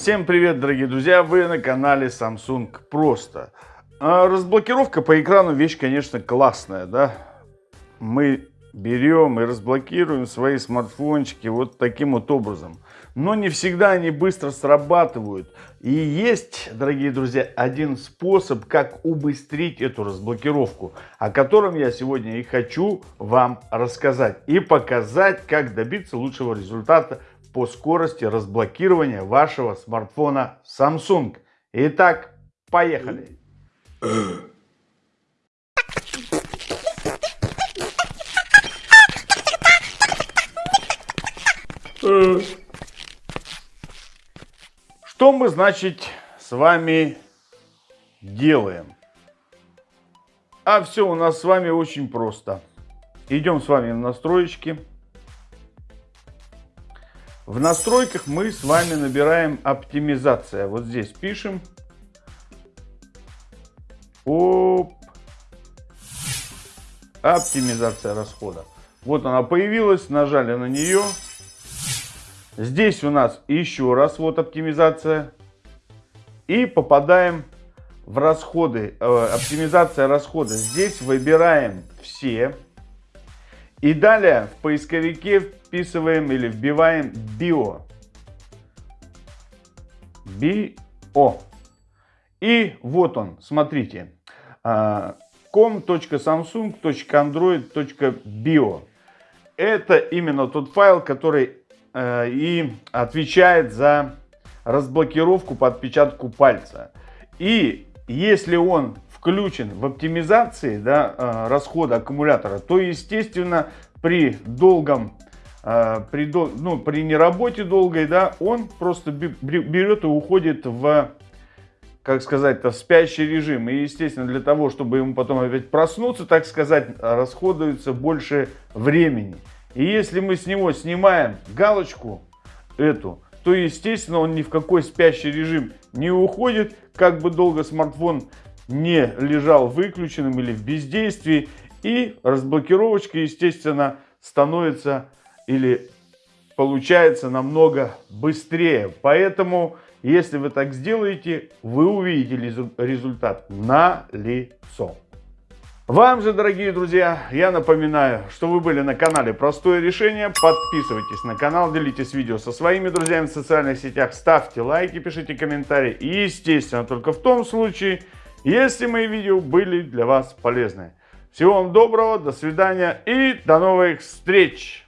Всем привет, дорогие друзья! Вы на канале Samsung Просто. А разблокировка по экрану вещь, конечно, классная, да? Мы берем и разблокируем свои смартфончики вот таким вот образом. Но не всегда они быстро срабатывают. И есть, дорогие друзья, один способ, как убыстрить эту разблокировку, о котором я сегодня и хочу вам рассказать. И показать, как добиться лучшего результата по скорости разблокирования вашего смартфона Samsung. Итак, поехали! Что мы, значит, с вами делаем? А все у нас с вами очень просто. Идем с вами в настройки. В настройках мы с вами набираем оптимизация. Вот здесь пишем. Оп. Оптимизация расхода. Вот она появилась, нажали на нее. Здесь у нас еще раз вот оптимизация. И попадаем в расходы, э, оптимизация расхода. Здесь выбираем все. И далее в поисковике вписываем или вбиваем био. Био. И вот он, смотрите. com.samsung.android.bio. Это именно тот файл, который и отвечает за разблокировку по отпечатку пальца. И если он включен в оптимизации да, э, расхода аккумулятора, то, естественно, при долгом, э, при, ну, при неработе долгой, да, он просто берет и уходит в, как сказать, в спящий режим. И, естественно, для того, чтобы ему потом опять проснуться, так сказать, расходуется больше времени. И если мы с него снимаем галочку эту, то, естественно, он ни в какой спящий режим не уходит, как бы долго смартфон не лежал выключенным или в бездействии. И разблокировочка, естественно, становится или получается намного быстрее. Поэтому, если вы так сделаете, вы увидите результат на лицо. Вам же, дорогие друзья, я напоминаю, что вы были на канале Простое Решение. Подписывайтесь на канал, делитесь видео со своими друзьями в социальных сетях, ставьте лайки, пишите комментарии. И, естественно, только в том случае, если мои видео были для вас полезны. Всего вам доброго, до свидания и до новых встреч!